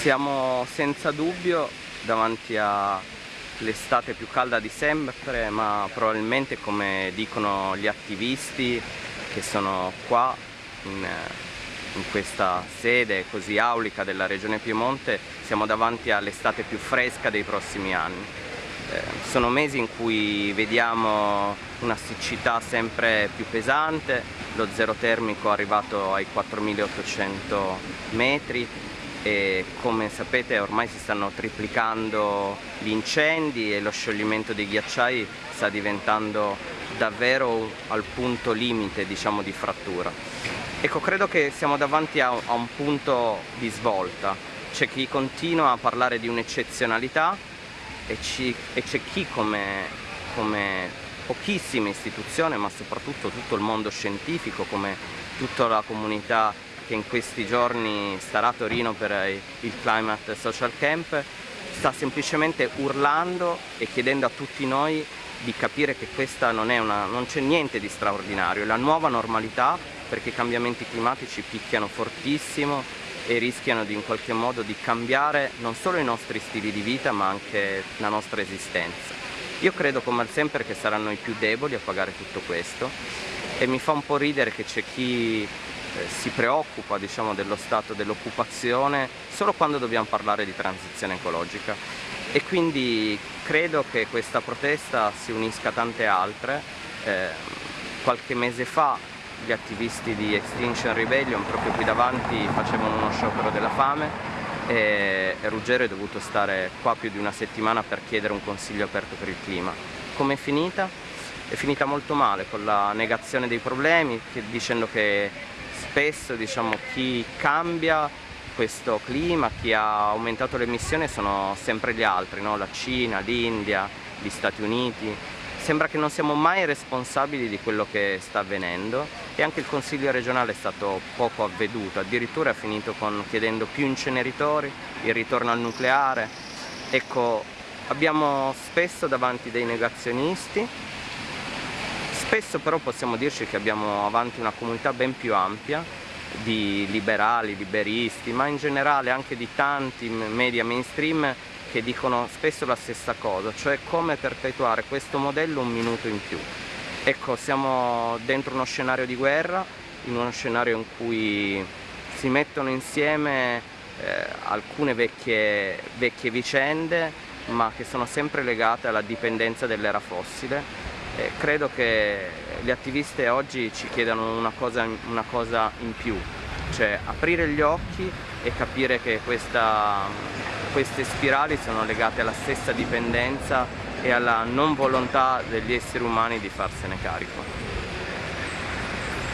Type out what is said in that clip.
Siamo senza dubbio davanti all'estate più calda di sempre, ma probabilmente come dicono gli attivisti che sono qua in, in questa sede così aulica della Regione Piemonte, siamo davanti all'estate più fresca dei prossimi anni. Eh, sono mesi in cui vediamo una siccità sempre più pesante, lo zero termico è arrivato ai 4800 metri, e come sapete ormai si stanno triplicando gli incendi e lo scioglimento dei ghiacciai sta diventando davvero al punto limite diciamo, di frattura. Ecco, credo che siamo davanti a, un punto di svolta, c'è chi continua a parlare di un'eccezionalità e c'è chi come, come pochissime istituzioni, ma soprattutto tutto il mondo scientifico, come tutta la comunità che in questi giorni starà a Torino per il Climate Social Camp, sta semplicemente urlando e chiedendo a tutti noi di capire che questa non, una, non c'è niente di straordinario, è la nuova normalità perché i cambiamenti climatici picchiano fortissimo e rischiano di in qualche modo di cambiare non solo i nostri stili di vita ma anche la nostra esistenza. Io credo come al sempre che saranno i più deboli a pagare tutto questo e mi fa un po' ridere che c'è chi eh, si preoccupa diciamo, dello stato dell'occupazione solo quando dobbiamo parlare di transizione ecologica e quindi credo che questa protesta si unisca a tante altre. Eh, qualche mese fa gli attivisti di Extinction Rebellion proprio qui davanti facevano uno sciopero della fame e Ruggero è dovuto stare qua più di una settimana per chiedere un consiglio aperto per il clima. Com'è finita? È finita molto male con la negazione dei problemi, dicendo che spesso diciamo, chi cambia questo clima, chi ha aumentato le emissioni sono sempre gli altri, no? la Cina, l'India, gli Stati Uniti. Sembra che non siamo mai responsabili di quello che sta avvenendo e anche il Consiglio regionale è stato poco avveduto, addirittura è finito con chiedendo più inceneritori, il ritorno al nucleare. Ecco, abbiamo spesso davanti dei negazionisti Spesso però possiamo dirci che abbiamo avanti una comunità ben più ampia di liberali, liberisti, ma in generale anche di tanti media mainstream che dicono spesso la stessa cosa, cioè come perpetuare questo modello un minuto in più. Ecco, siamo dentro uno scenario di guerra, in uno scenario in cui si mettono insieme eh, alcune vecchie, vecchie vicende, ma che sono sempre legate alla dipendenza dell'era fossile eh, credo che gli attivisti oggi ci chiedano una cosa, una cosa, in più, cioè aprire gli occhi e capire che questa, queste spirali sono legate alla stessa dipendenza e alla non volontà degli esseri umani di farsene carico.